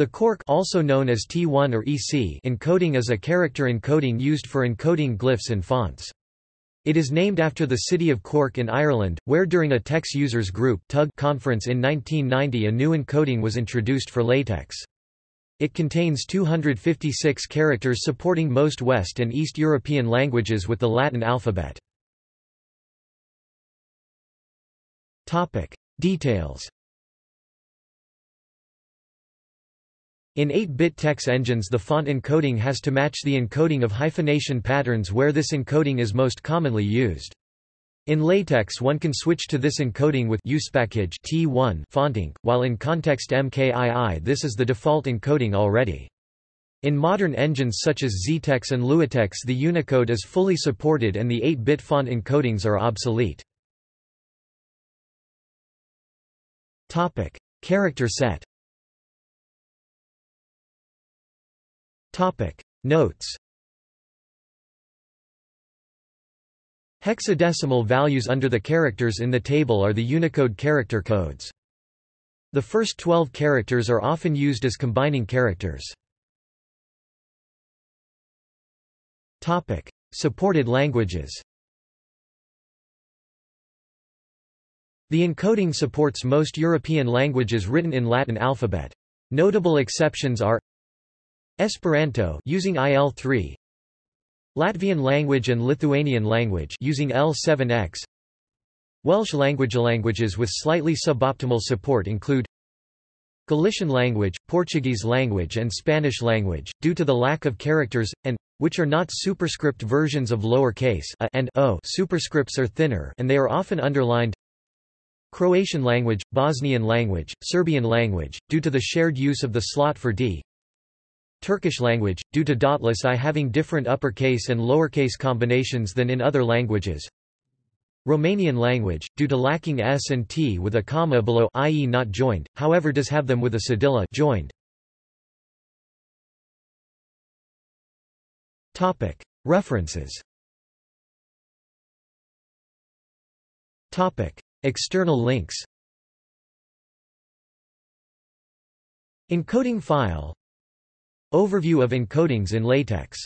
The Cork also known as T1 or EC encoding is a character encoding used for encoding glyphs and fonts. It is named after the city of Cork in Ireland, where during a TeX users group conference in 1990 a new encoding was introduced for LaTeX. It contains 256 characters supporting most West and East European languages with the Latin alphabet. Details In 8-bit TeX engines the font encoding has to match the encoding of hyphenation patterns where this encoding is most commonly used. In LaTeX one can switch to this encoding with usepackage T1 fontenc, while in ConTeXt MKII this is the default encoding already. In modern engines such as XeTeX and LuaTeX the Unicode is fully supported and the 8-bit font encodings are obsolete. Character set Topic Notes Hexadecimal values under the characters in the table are the Unicode character codes. The first 12 characters are often used as combining characters. Topic Supported languages The encoding supports most European languages written in Latin alphabet. Notable exceptions are Esperanto using IL3 Latvian language and Lithuanian language using L7X Welsh language languages with slightly suboptimal support include Galician language, Portuguese language and Spanish language, due to the lack of characters, and, which are not superscript versions of lowercase a and o. Superscripts are thinner and they are often underlined Croatian language, Bosnian language, Serbian language, due to the shared use of the slot for d Turkish language, due to dotless i having different uppercase and lowercase combinations than in other languages. Romanian language, due to lacking s and t with a comma below i.e. not joined, however does have them with a cedilla joined. References External links Encoding file Overview of encodings in LaTeX